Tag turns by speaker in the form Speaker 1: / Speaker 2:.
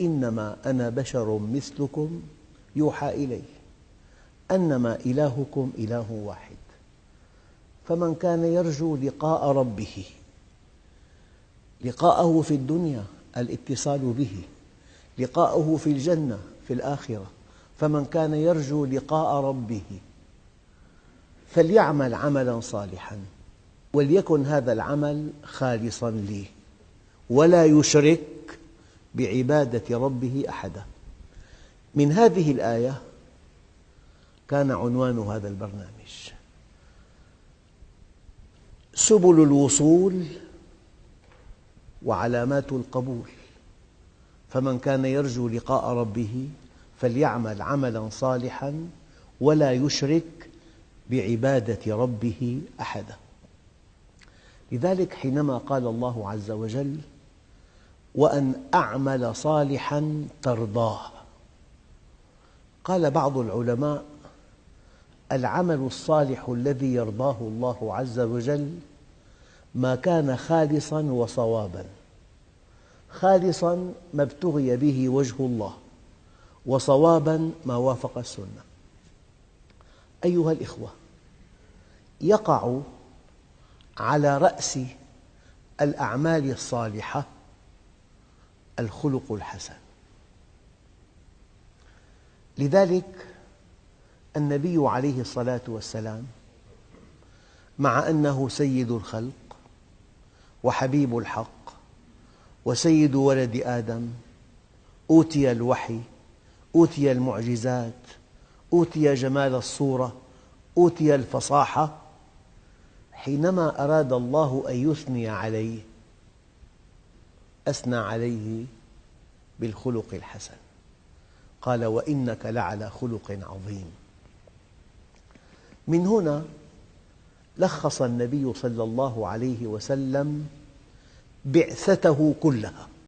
Speaker 1: إنما أنا بشر مثلكم يوحى إلي أنما إلهكم إله واحد. فمن كان يرجو لقاء ربه لقاءه في الدنيا الاتصال به لقاءه في الجنة في الآخرة فمن كان يرجو لقاء ربه فليعمل عملا صالحا وليكن هذا العمل خالصا لي ولا يشرك بعبادة ربه أحدا. من هذه الآية كان عنوان هذا البرنامج. سبل الوصول وعلامات القبول. فمن كان يرجو لقاء ربه فليعمل عملا صالحا ولا يشرك بعبادة ربه أحدا. لذلك حينما قال الله عز وجل وأن أعمل صالحا ترضاه. قال بعض العلماء العمل الصالح الذي يرضاه الله عز وجل ما كان خالصا وصوابا. خالصا ما ابتغي به وجه الله وصوابا ما وافق السنة. أيها الإخوة يقع على رأس الأعمال الصالحة الخلق الحسن. لذلك النبي عليه الصلاة والسلام مع أنه سيد الخلق وحبيب الحق وسيد ولد آدم أوتي الوحي أوتي المعجزات أوتي جمال الصورة أوتي الفصاحة حينما أراد الله أن يثني عليه أثنى عليه بالخلق الحسن. قال وإنك لعلى خلق عظيم. من هنا لخص النبي صلى الله عليه وسلم بعثته كلها.